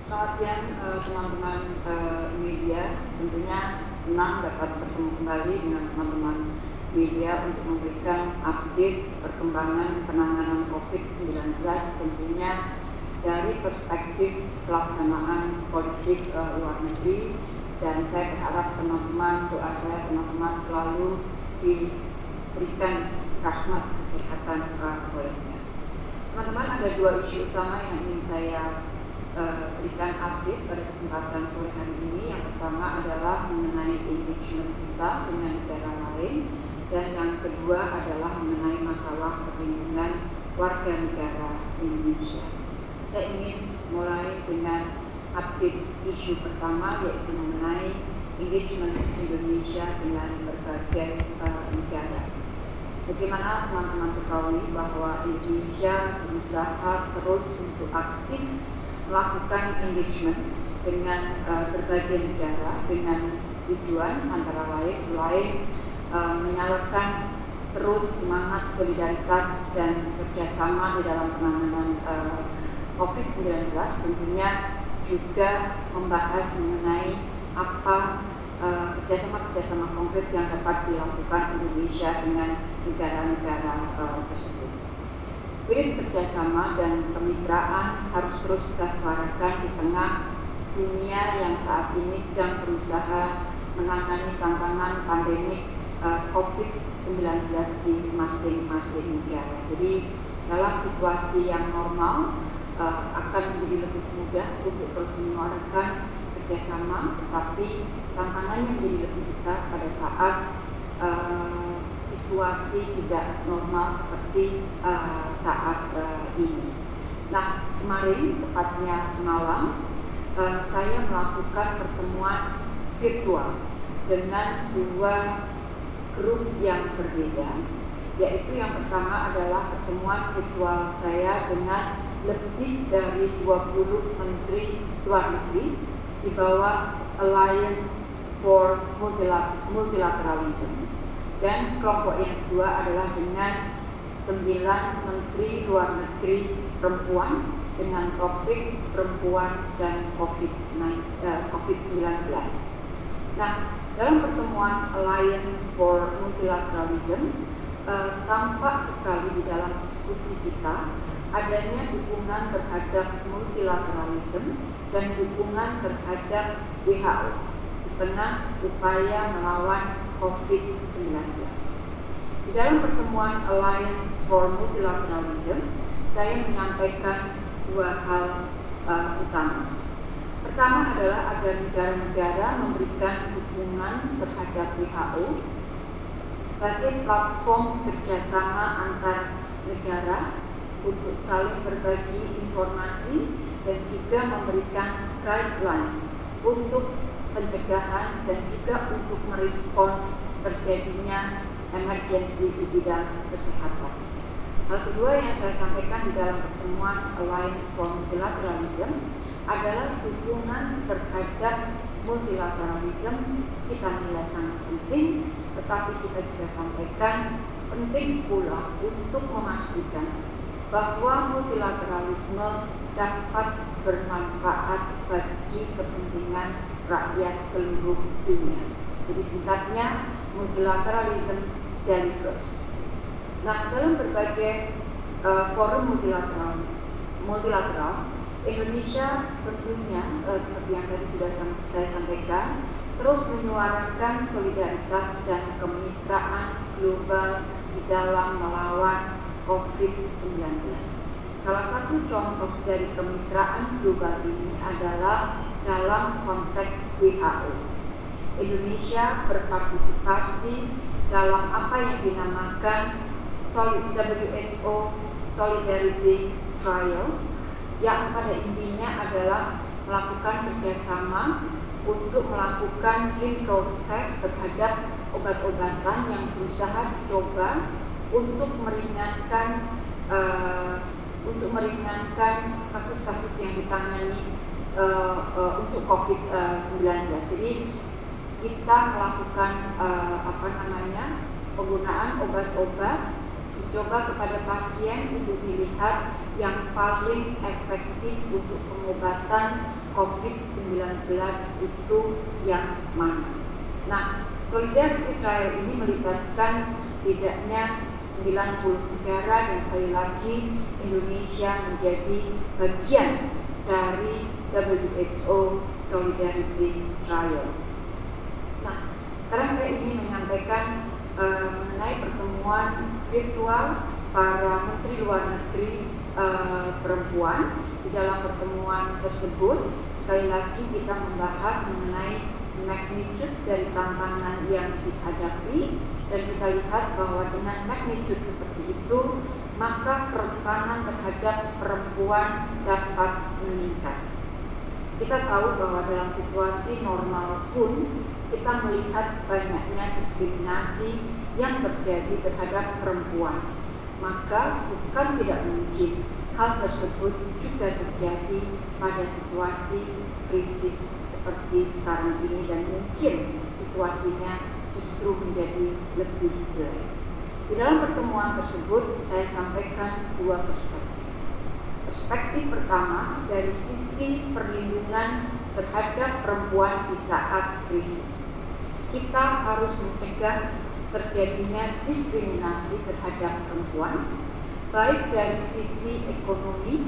Selamat siang eh, teman-teman eh, media. Tentunya senang dapat bertemu kembali dengan teman-teman media untuk memberikan update perkembangan penanganan COVID-19 tentunya dari perspektif pelaksanaan politik uh, luar negeri dan saya berharap teman-teman doa saya teman-teman selalu diberikan rahmat kesehatan uh, olehnya. Teman-teman ada dua isu utama yang ingin saya uh, berikan update pada kesempatan sore hari ini. Yang pertama adalah mengenai engagement kita dengan negara lain dan yang kedua adalah mengenai masalah perlindungan warga negara Indonesia. Saya ingin mulai dengan update isu pertama yaitu mengenai engagement Indonesia dengan berbagai uh, negara. Sebagaimana teman-teman ketahui bahwa Indonesia berusaha terus untuk aktif melakukan engagement dengan uh, berbagai negara dengan tujuan antara lain selain uh, menyalurkan terus semangat solidaritas dan kerjasama di dalam penanganan uh, COVID-19 tentunya juga membahas mengenai apa kerjasama-kerjasama konkret yang dapat dilakukan Indonesia dengan negara-negara uh, tersebut. Spirit kerjasama dan kemitraan harus terus kita suarakan di tengah dunia yang saat ini sedang berusaha menangani tantangan pandemik uh, COVID-19 di masing-masing negara. Jadi dalam situasi yang normal uh, akan menjadi lebih mudah untuk terus menyuarakan kerjasama, tetapi tantangannya menjadi lebih besar pada saat situasi tidak normal seperti uh, saat uh, ini. Nah, kemarin tepatnya semalam uh, saya melakukan pertemuan virtual dengan dua grup yang berbeda yaitu yang pertama adalah pertemuan virtual saya dengan lebih dari 20 menteri luar negeri di bawah Alliance for Multilateralism dan kelompok yang kedua adalah dengan sembilan menteri luar negeri perempuan dengan topik perempuan dan COVID-19. Eh, nah, dalam pertemuan Alliance for Multilateralism, eh, tampak sekali di dalam diskusi kita adanya dukungan terhadap multilateralism dan dukungan terhadap WHO di tengah upaya melawan COVID-19. Di dalam pertemuan Alliance for Multilateralism, saya menyampaikan dua hal uh, utama. Pertama adalah agar negara-negara memberikan dukungan terhadap WHO sebagai platform kerjasama antar negara untuk saling berbagi informasi dan juga memberikan guidelines untuk pencegahan dan juga untuk merespons terjadinya emergensi di bidang kesehatan. Hal kedua yang saya sampaikan di dalam pertemuan Alliance for Multilateralism adalah dukungan terhadap multilateralisme kita nilai sangat penting, tetapi kita juga sampaikan penting pula untuk memastikan bahwa multilateralisme dapat bermanfaat bagi kepentingan rakyat seluruh dunia. Jadi singkatnya multilateralism delivers. Nah, dalam berbagai uh, forum multilateralis, multilateral, Indonesia tentunya eh, seperti yang tadi sudah saya sampaikan terus menyuarakan solidaritas dan kemitraan global di dalam melawan COVID-19. Salah satu contoh dari kemitraan global ini adalah dalam konteks WHO. Indonesia berpartisipasi dalam apa yang dinamakan WHO Solidarity Trial yang pada intinya adalah melakukan kerjasama untuk melakukan clinical test terhadap obat-obatan yang berusaha dicoba untuk meringankan uh, untuk meringankan kasus-kasus yang ditangani uh, uh, untuk COVID-19. Jadi kita melakukan uh, apa namanya penggunaan obat-obat dicoba kepada pasien untuk dilihat yang paling efektif untuk pengobatan COVID-19 itu yang mana. Nah, Solidarity Trial ini melibatkan setidaknya 90 negara dan sekali lagi Indonesia menjadi bagian dari WHO Solidarity Trial. Nah, sekarang saya ingin menyampaikan uh, mengenai pertemuan virtual para menteri luar negeri uh, perempuan. Di dalam pertemuan tersebut, sekali lagi kita membahas mengenai magnitude dari tantangan yang dihadapi dan kita lihat bahwa dengan magnitude seperti itu maka kerentanan terhadap perempuan dapat meningkat. Kita tahu bahwa dalam situasi normal pun kita melihat banyaknya diskriminasi yang terjadi terhadap perempuan. Maka bukan tidak mungkin hal tersebut juga terjadi pada situasi krisis seperti sekarang ini dan mungkin situasinya justru menjadi lebih jelek. Di dalam pertemuan tersebut saya sampaikan dua perspektif. Perspektif pertama dari sisi perlindungan terhadap perempuan di saat krisis. Kita harus mencegah terjadinya diskriminasi terhadap perempuan, baik dari sisi ekonomi,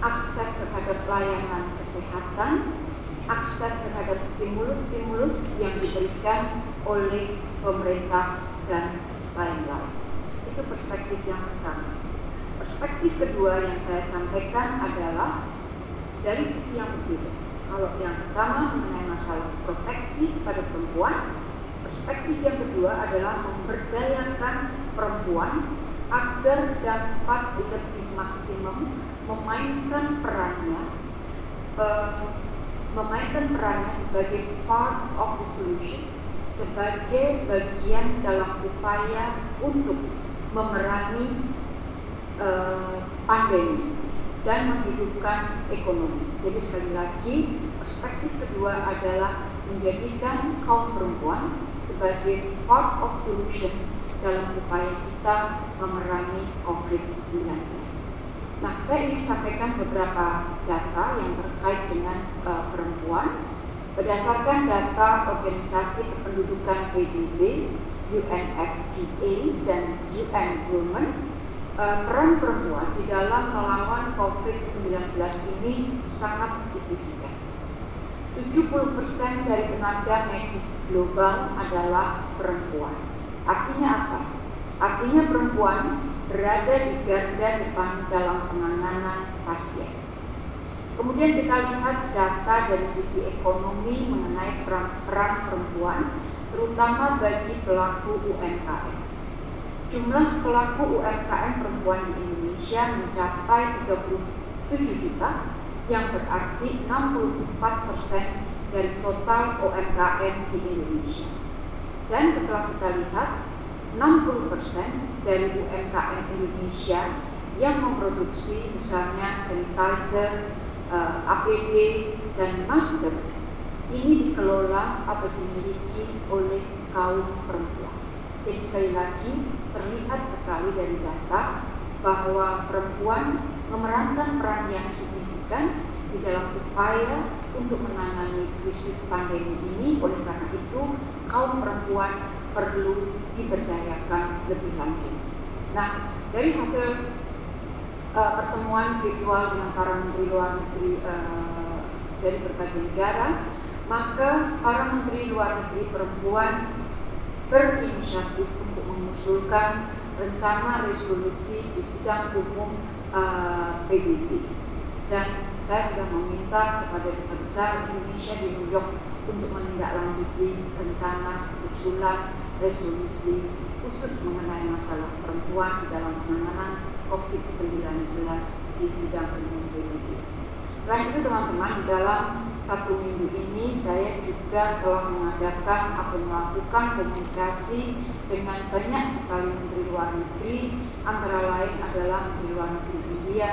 akses terhadap layanan kesehatan, akses terhadap stimulus-stimulus yang diberikan oleh pemerintah dan lain-lain. Itu perspektif yang pertama. Perspektif kedua yang saya sampaikan adalah dari sisi yang berbeda. Kalau yang pertama mengenai masalah proteksi pada perempuan, perspektif yang kedua adalah memberdayakan perempuan agar dapat lebih maksimum memainkan perannya uh, memainkan perannya sebagai part of the solution, sebagai bagian dalam upaya untuk memerangi uh, pandemi dan menghidupkan ekonomi. Jadi sekali lagi perspektif kedua adalah menjadikan kaum perempuan sebagai part of solution dalam upaya kita memerangi COVID-19. Nah, saya ingin sampaikan beberapa data yang terkait dengan uh, perempuan. Berdasarkan data Organisasi Kependudukan PBB, UNFPA, dan UN Women, peran perempuan di dalam melawan COVID-19 ini sangat signifikan. 70% dari tenaga medis global adalah perempuan. Artinya apa? Artinya perempuan berada di garda depan dalam penanganan pasien. Kemudian kita lihat data dari sisi ekonomi mengenai peran perempuan, terutama bagi pelaku UMKM. Jumlah pelaku UMKM perempuan di Indonesia mencapai 37 juta, yang berarti 64 persen dari total UMKM di Indonesia. Dan setelah kita lihat 60% dari UMKM Indonesia yang memproduksi misalnya sanitizer, eh, APD, dan masker ini dikelola atau dimiliki oleh kaum perempuan. Jadi sekali lagi terlihat sekali dari data bahwa perempuan memerankan peran yang signifikan di dalam upaya untuk menangani krisis pandemi ini. Oleh karena itu, kaum perempuan perlu diberdayakan lebih lanjut. Nah, dari hasil uh, pertemuan virtual dengan para menteri luar negeri uh, dari berbagai negara, maka para menteri luar negeri perempuan berinisiatif mengusulkan rencana resolusi di sidang umum uh, eh, PBB. Dan saya sudah meminta kepada Duta Besar Indonesia di New York untuk menindaklanjuti rencana usulan resolusi khusus mengenai masalah perempuan dalam penanganan COVID-19 di sidang umum PBB. Selain itu teman-teman, dalam satu minggu ini saya juga telah mengadakan atau melakukan komunikasi dengan banyak sekali menteri luar negeri, antara lain adalah menteri luar negeri India,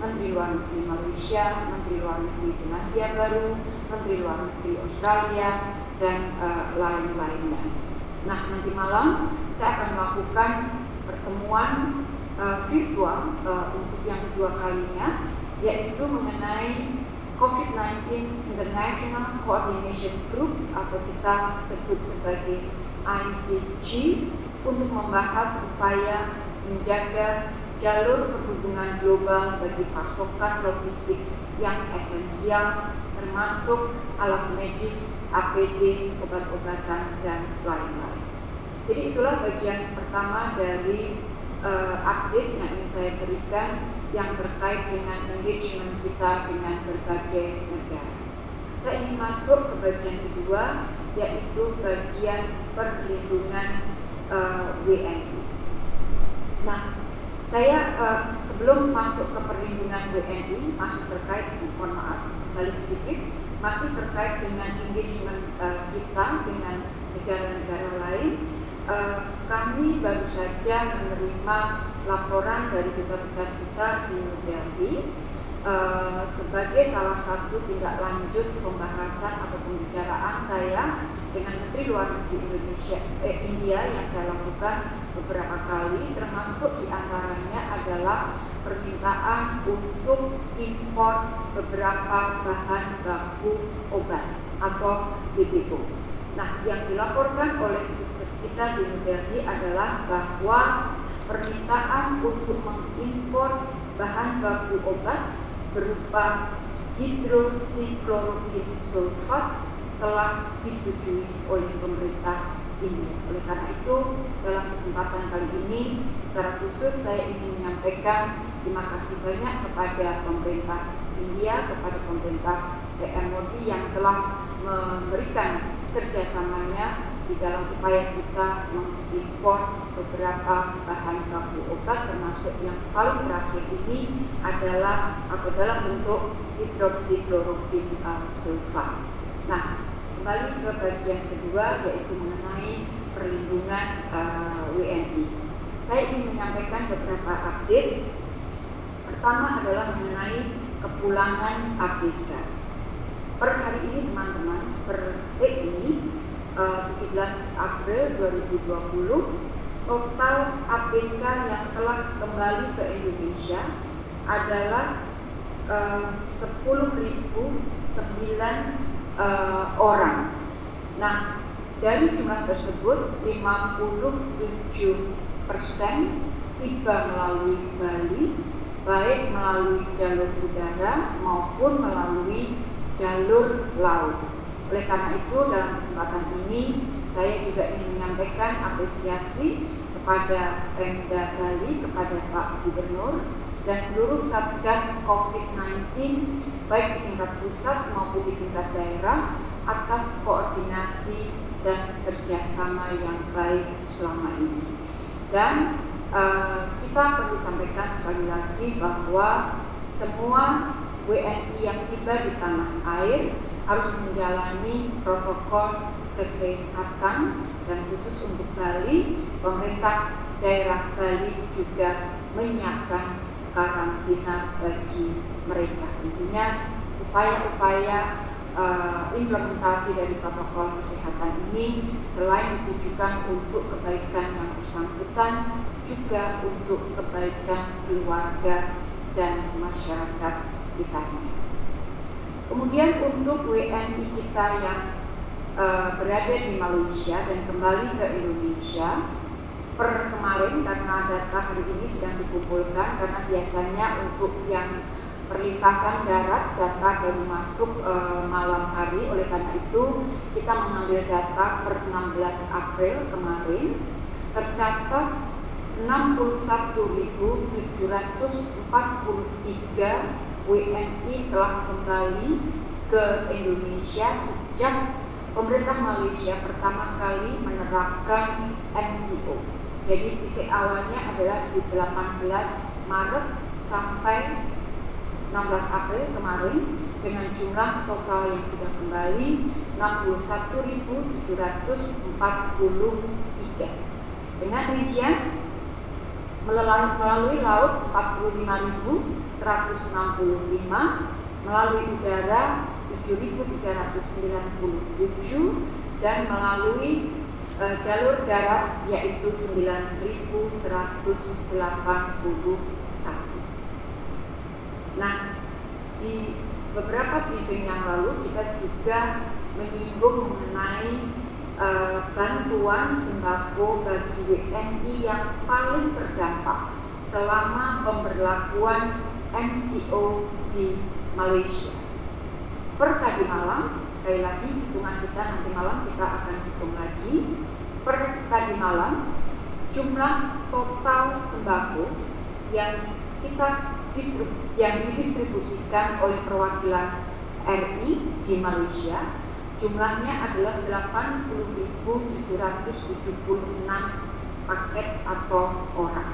menteri luar negeri Malaysia, menteri luar negeri Selandia Baru, menteri luar negeri Australia, dan uh, lain-lainnya. Nah, nanti malam saya akan melakukan pertemuan uh, virtual uh, untuk yang kedua kalinya, yaitu mengenai COVID-19 International Coordination Group atau kita sebut sebagai ICG untuk membahas upaya menjaga jalur perhubungan global bagi pasokan logistik yang esensial termasuk alat medis, APD, obat-obatan, dan lain-lain. Jadi itulah bagian pertama dari uh, update yang ingin saya berikan yang terkait dengan engagement kita dengan berbagai negara. Saya ingin masuk ke bagian kedua yaitu bagian perlindungan uh, WNI. Nah, saya uh, sebelum masuk ke perlindungan WNI masih terkait, mohon maaf, balik sedikit, masih terkait dengan engagement uh, kita dengan negara-negara lain. Uh, kami baru saja menerima laporan dari duta besar kita di New Delhi uh, sebagai salah satu tindak lanjut pembahasan atau pembicaraan saya dengan Menteri Luar Negeri Indonesia eh, India yang saya lakukan beberapa kali termasuk di antaranya adalah permintaan untuk impor beberapa bahan baku obat atau BBO. Nah, yang dilaporkan oleh kita di New Delhi adalah bahwa permintaan untuk mengimpor bahan baku obat berupa hidroksiklorokin sulfat telah disetujui oleh pemerintah ini. Oleh karena itu, dalam kesempatan kali ini, secara khusus saya ingin menyampaikan terima kasih banyak kepada pemerintah India, kepada pemerintah PM Modi yang telah memberikan kerjasamanya di dalam upaya kita mengimpor beberapa bahan baku obat termasuk yang paling terakhir ini adalah atau dalam bentuk hidroksiklorokin uh, sulfat. Kembali ke bagian kedua yaitu mengenai perlindungan uh, WNI. Saya ingin menyampaikan beberapa update. Pertama adalah mengenai kepulangan ABK. Per hari ini teman-teman, per detik ini uh, 17 April 2020, total ABK yang telah kembali ke Indonesia adalah 10.009 uh, orang. Nah, dari jumlah tersebut 57 persen tiba melalui Bali, baik melalui jalur udara maupun melalui jalur laut. Oleh karena itu, dalam kesempatan ini saya juga ingin menyampaikan apresiasi kepada Pemda Bali, kepada Pak Gubernur, dan seluruh Satgas COVID-19 baik di tingkat pusat maupun di tingkat daerah atas koordinasi dan kerjasama yang baik selama ini. Dan uh, kita perlu sampaikan sekali lagi bahwa semua WNI yang tiba di tanah air harus menjalani protokol kesehatan dan khusus untuk Bali, pemerintah daerah Bali juga menyiapkan karantina bagi mereka. Tentunya upaya-upaya uh, implementasi dari protokol kesehatan ini selain ditujukan untuk kebaikan yang bersangkutan juga untuk kebaikan keluarga dan masyarakat sekitarnya. Kemudian untuk WNI kita yang uh, berada di Malaysia dan kembali ke Indonesia, per kemarin karena data hari ini sedang dikumpulkan karena biasanya untuk yang perlintasan darat data baru masuk e, malam hari. Oleh karena itu kita mengambil data per 16 April kemarin tercatat 61.743 WNI telah kembali ke Indonesia sejak pemerintah Malaysia pertama kali menerapkan MCO jadi titik awalnya adalah di 18 Maret sampai 16 April kemarin dengan jumlah total yang sudah kembali 61.743 dengan rincian melalui, laut 45.165 melalui udara 7.397 dan melalui uh, jalur darat yaitu 9181. Nah, di beberapa briefing yang lalu kita juga menyinggung mengenai uh, bantuan sembako bagi WNI yang paling terdampak selama pemberlakuan MCO di Malaysia. Per tadi malam, sekali lagi hitungan kita nanti malam kita akan hitung lagi. Per tadi malam, jumlah total sembako yang kita yang didistribusikan oleh perwakilan RI di Malaysia jumlahnya adalah 80.776 paket atau orang.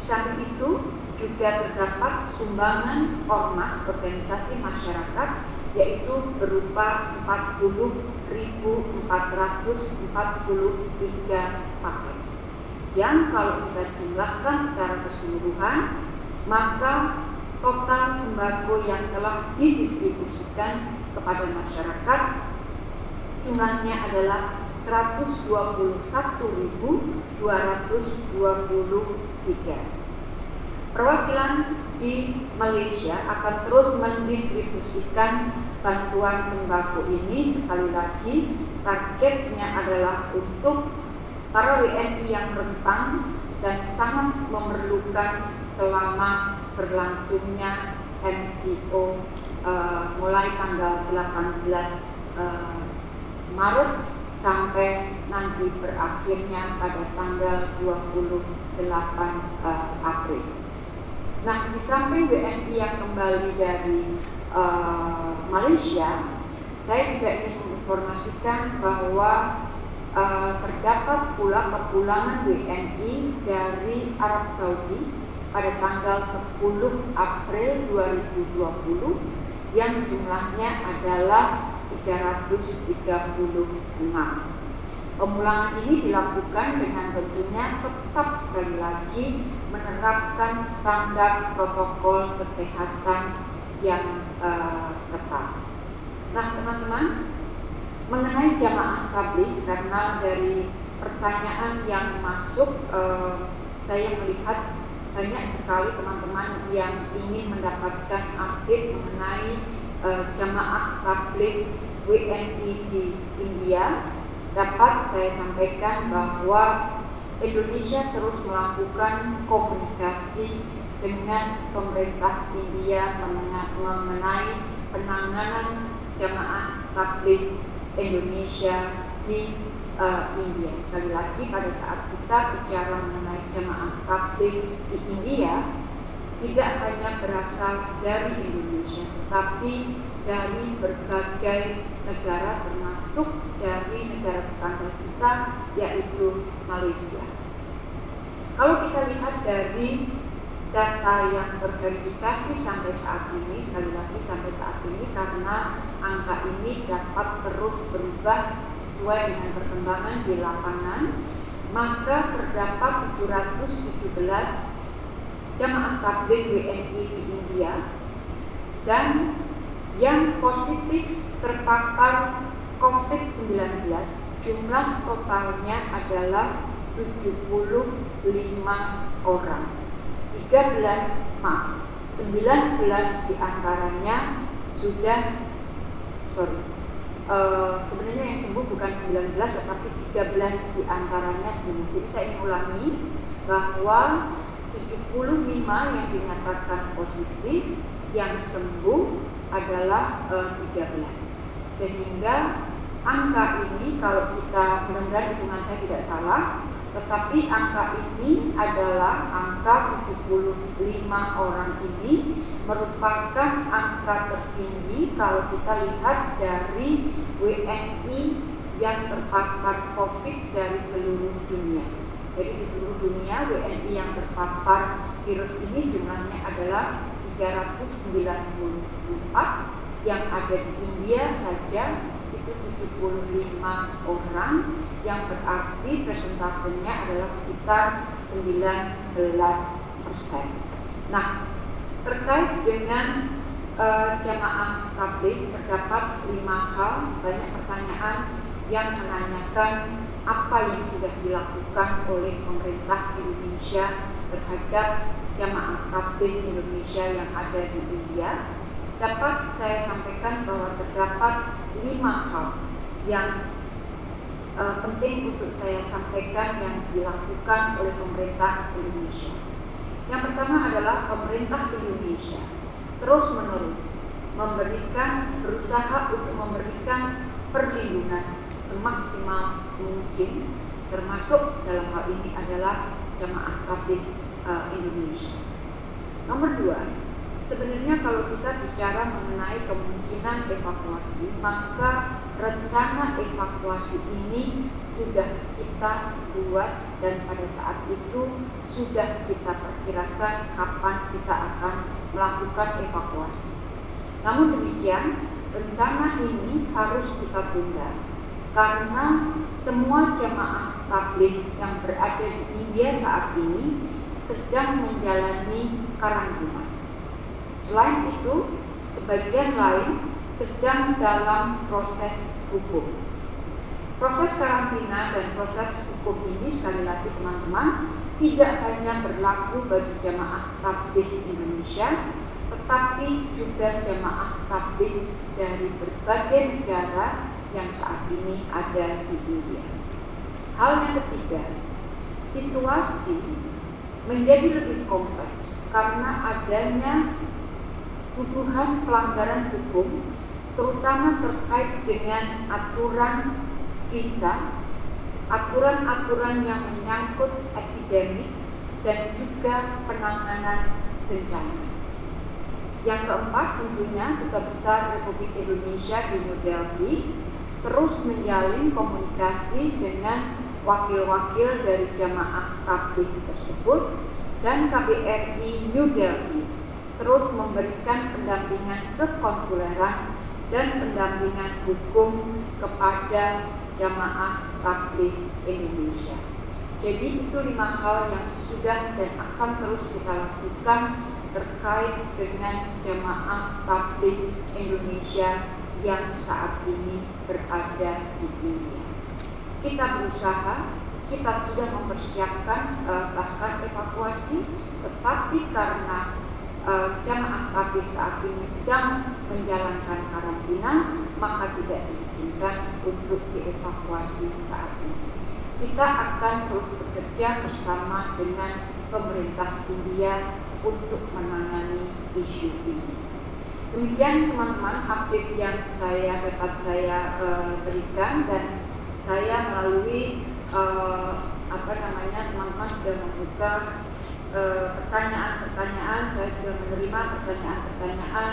Samping itu juga terdapat sumbangan ormas organisasi masyarakat yaitu berupa 40.443 paket. Yang kalau kita jumlahkan secara keseluruhan maka total sembako yang telah didistribusikan kepada masyarakat jumlahnya adalah 121.223 Perwakilan di Malaysia akan terus mendistribusikan bantuan sembako ini sekali lagi targetnya adalah untuk para WNI yang rentan dan sangat memerlukan selama berlangsungnya MCO uh, eh, mulai tanggal 18 uh, eh, Maret sampai nanti berakhirnya pada tanggal 28 uh, eh, April. Nah, di samping WNI yang kembali dari uh, Malaysia, saya juga ingin menginformasikan bahwa uh, terdapat pula kepulangan WNI dari Arab Saudi pada tanggal 10 April 2020 yang jumlahnya adalah 336. Pemulangan ini dilakukan dengan tentunya tetap sekali lagi menerapkan standar protokol kesehatan yang uh, ketat. Nah, teman-teman, mengenai jamaah tablik karena dari pertanyaan yang masuk uh, saya melihat banyak sekali teman-teman yang ingin mendapatkan update mengenai uh, jamaah tablik WNI di India dapat saya sampaikan bahwa Indonesia terus melakukan komunikasi dengan pemerintah India mengenai penanganan jamaah tabligh Indonesia di uh, India. Sekali lagi pada saat kita bicara mengenai jamaah tabligh di India tidak hanya berasal dari Indonesia, tetapi dari berbagai negara termasuk dari negara tetangga kita yaitu Malaysia. Kalau kita lihat dari data yang terverifikasi sampai saat ini, sekali lagi sampai saat ini karena angka ini dapat terus berubah sesuai dengan perkembangan di lapangan, maka terdapat 717 jamaah tabligh WNI di India dan yang positif terpapar COVID-19 jumlah totalnya adalah 75 orang. 13 maaf 19 di antaranya sudah sorry uh, sebenarnya yang sembuh bukan 19 tetapi 13 di antaranya sembuh. Jadi saya ingin ulangi bahwa 75 yang dinyatakan positif yang sembuh adalah uh, eh, 13 sehingga angka ini kalau kita benar-benar hitungan saya tidak salah tetapi angka ini adalah angka 75 orang ini merupakan angka tertinggi kalau kita lihat dari WNI yang terpapar COVID dari seluruh dunia. Jadi di seluruh dunia WNI yang terpapar virus ini jumlahnya adalah 394 yang ada di India saja itu 75 orang yang berarti presentasenya adalah sekitar 19 persen. Nah, terkait dengan uh, jamaah tabligh terdapat lima hal banyak pertanyaan yang menanyakan apa yang sudah dilakukan oleh pemerintah Indonesia terhadap jamaah tabligh Indonesia yang ada di India. Dapat saya sampaikan bahwa terdapat lima hal yang uh, penting untuk saya sampaikan yang dilakukan oleh pemerintah Indonesia. Yang pertama adalah pemerintah Indonesia terus menerus memberikan berusaha untuk memberikan perlindungan semaksimal mungkin termasuk dalam hal ini adalah jamaah tabligh uh, Indonesia. Nomor dua, sebenarnya kalau kita bicara mengenai kemungkinan evakuasi, maka rencana evakuasi ini sudah kita buat dan pada saat itu sudah kita perkirakan kapan kita akan melakukan evakuasi. Namun demikian, rencana ini harus kita tunda karena semua jemaah tabligh yang berada di India saat ini sedang menjalani karantina. Selain itu, sebagian lain sedang dalam proses hukum. Proses karantina dan proses hukum ini sekali lagi teman-teman tidak hanya berlaku bagi jamaah tabligh Indonesia, tetapi juga jamaah tabligh dari berbagai negara yang saat ini ada di India. Hal yang ketiga, situasi menjadi lebih kompleks karena adanya tuduhan pelanggaran hukum terutama terkait dengan aturan visa, aturan-aturan yang menyangkut epidemik dan juga penanganan bencana. Yang keempat tentunya Duta Besar Republik Indonesia di New Delhi terus menjalin komunikasi dengan wakil-wakil dari jamaah tabligh tersebut dan KBRI New Delhi terus memberikan pendampingan kekonsuleran dan pendampingan hukum kepada jamaah tabligh Indonesia. Jadi itu lima hal yang sudah dan akan terus kita lakukan terkait dengan jamaah tabligh Indonesia yang saat ini berada di India. Kita berusaha, kita sudah mempersiapkan eh, bahkan evakuasi, tetapi karena uh, jamaah tabligh saat ini sedang menjalankan karantina, maka tidak diizinkan untuk dievakuasi saat ini. Kita akan terus bekerja bersama dengan pemerintah India untuk menangani isu ini. Demikian teman-teman update yang saya dapat saya uh, berikan dan saya melalui uh, apa namanya teman-teman sudah membuka Eh, pertanyaan-pertanyaan, saya sudah menerima pertanyaan-pertanyaan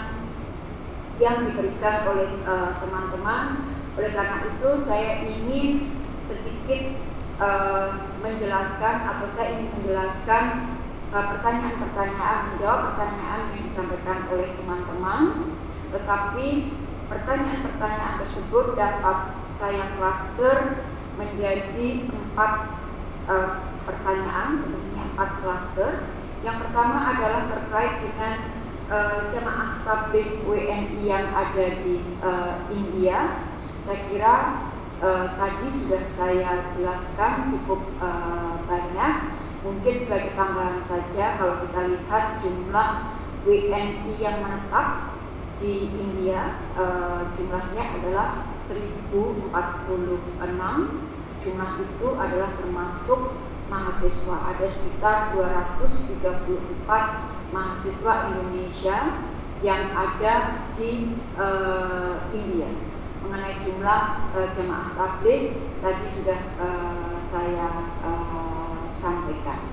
yang diberikan oleh eh, teman-teman. Uh, oleh karena itu saya ingin sedikit uh, menjelaskan atau saya ingin menjelaskan pertanyaan-pertanyaan, menjawab pertanyaan yang disampaikan oleh teman-teman. Tetapi pertanyaan-pertanyaan tersebut dapat saya cluster menjadi empat pertanyaan sebenarnya empat klaster. Yang pertama adalah terkait dengan uh, jemaah tabligh WNI yang ada di uh, India. Saya kira uh, tadi sudah saya jelaskan cukup uh, banyak. Mungkin sebagai tambahan saja kalau kita lihat jumlah WNI yang menetap di India uh, jumlahnya adalah 1046 jumlah itu adalah termasuk mahasiswa. Ada sekitar 234 mahasiswa Indonesia yang ada di uh, India. Mengenai jumlah uh, jemaah tabligh tadi sudah uh, saya uh, sampaikan.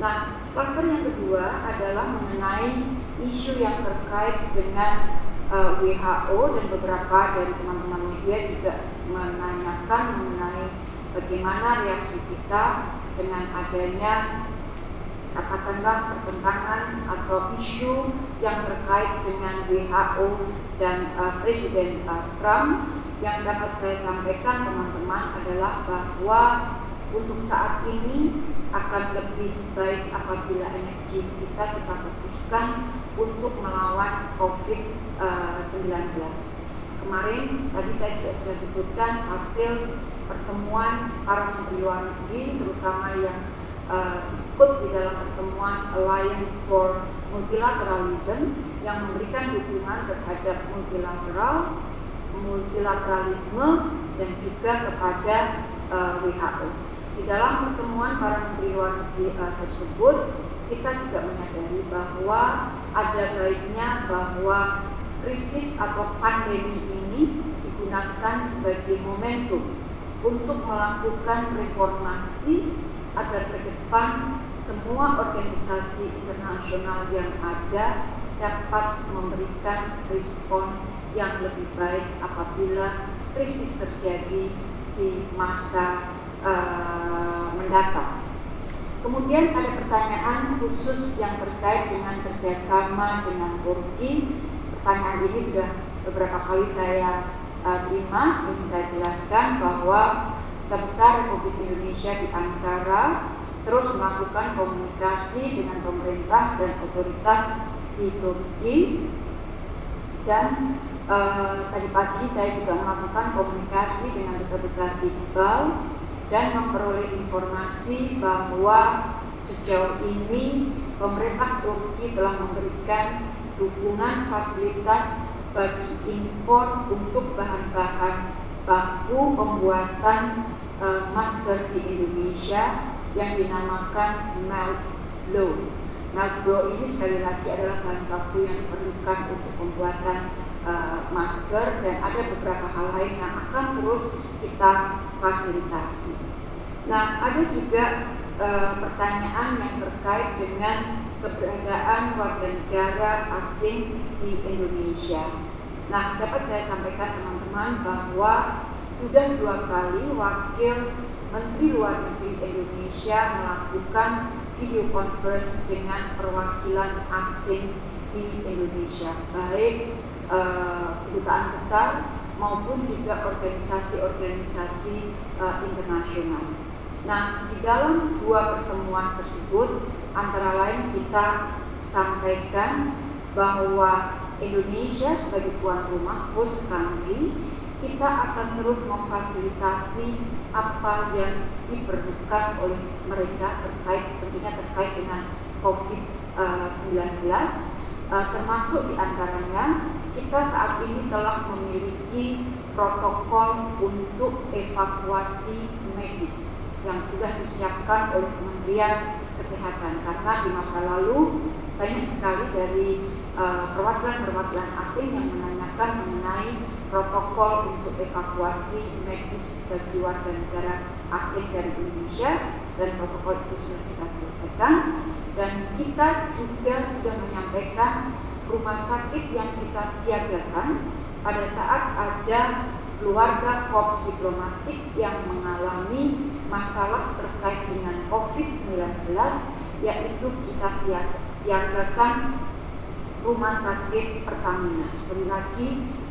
Nah, klaster yang kedua adalah mengenai isu yang terkait dengan uh, WHO dan beberapa dari teman-teman media juga menanyakan mengenai bagaimana reaksi kita dengan adanya katakanlah pertentangan atau isu yang terkait dengan WHO dan uh, Presiden uh, Trump yang dapat saya sampaikan teman-teman adalah bahwa untuk saat ini akan lebih baik apabila energi kita kita fokuskan untuk melawan COVID-19. Kemarin tadi saya juga sudah sebutkan hasil pertemuan para menteri luar negeri terutama yang uh, ikut di dalam pertemuan Alliance for Multilateralism yang memberikan dukungan terhadap multilateral, multilateralisme dan juga kepada uh, eh, WHO. Di dalam pertemuan para menteri luar negeri uh, tersebut, kita juga menyadari bahwa ada baiknya bahwa krisis atau pandemi digunakan sebagai momentum untuk melakukan reformasi agar ke depan semua organisasi internasional yang ada dapat memberikan respon yang lebih baik apabila krisis terjadi di masa uh, mendatang. Kemudian ada pertanyaan khusus yang terkait dengan kerjasama dengan Turki. Pertanyaan ini sudah beberapa kali saya uh, terima. Ingin saya jelaskan bahwa Duta Besar Republik Indonesia di Ankara terus melakukan komunikasi dengan pemerintah dan otoritas di Turki dan uh, tadi pagi saya juga melakukan komunikasi dengan Duta Besar Iqbal dan memperoleh informasi bahwa sejauh ini pemerintah Turki telah memberikan dukungan fasilitas bagi impor untuk bahan-bahan baku pembuatan uh, masker di Indonesia yang dinamakan melt blow. Melt blow ini sekali lagi adalah bahan baku yang diperlukan untuk pembuatan uh, masker dan ada beberapa hal lain yang akan terus kita fasilitasi. Nah, ada juga uh, pertanyaan yang terkait dengan keberadaan warga negara asing di Indonesia. Nah, dapat saya sampaikan teman-teman bahwa sudah dua kali wakil Menteri Luar Negeri Indonesia melakukan video conference dengan perwakilan asing di Indonesia, baik kedutaan besar maupun juga organisasi-organisasi uh, internasional. Nah, di dalam dua pertemuan tersebut, antara lain kita sampaikan bahwa Indonesia sebagai tuan rumah host country kita akan terus memfasilitasi apa yang diperlukan oleh mereka terkait tentunya terkait dengan COVID-19 uh, termasuk di antaranya kita saat ini telah memiliki protokol untuk evakuasi medis yang sudah disiapkan oleh Kementerian Kesehatan. Karena di masa lalu banyak sekali dari uh, perwakilan-perwakilan asing yang menanyakan mengenai protokol untuk evakuasi medis bagi warga negara asing dari Indonesia dan protokol itu sudah kita selesaikan. Dan kita juga sudah menyampaikan rumah sakit yang kita siagakan pada saat ada keluarga korps diplomatik yang mengalami masalah terkait dengan COVID-19 yaitu kita siagakan rumah sakit Pertamina. Sekali lagi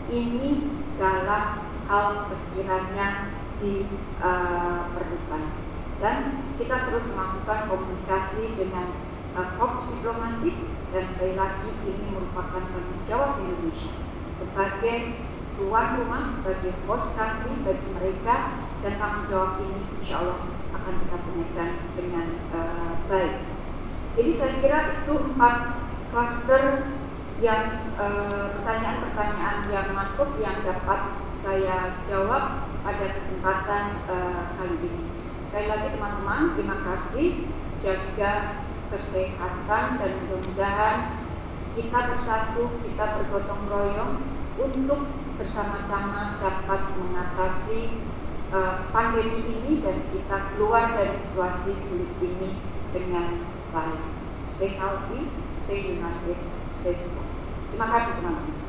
ini dalam hal sekiranya diperlukan. Uh, dan kita terus melakukan komunikasi dengan uh, korps diplomatik dan sekali lagi ini merupakan tanggung jawab Indonesia sebagai tuan rumah sebagai host country bagi mereka dan tanggung jawab ini insya Allah akan kita tunaikan dengan uh, baik. Jadi saya kira itu empat cluster yang eh, pertanyaan-pertanyaan uh, yang masuk yang dapat saya jawab pada kesempatan uh, kali ini. Sekali lagi teman-teman, terima kasih. Jaga kesehatan dan mudah-mudahan kita bersatu, kita bergotong royong untuk bersama-sama dapat mengatasi uh, pandemi ini dan kita keluar dari situasi sulit ini dengan baik. Stay healthy, stay united, stay strong. Terima kasih teman-teman.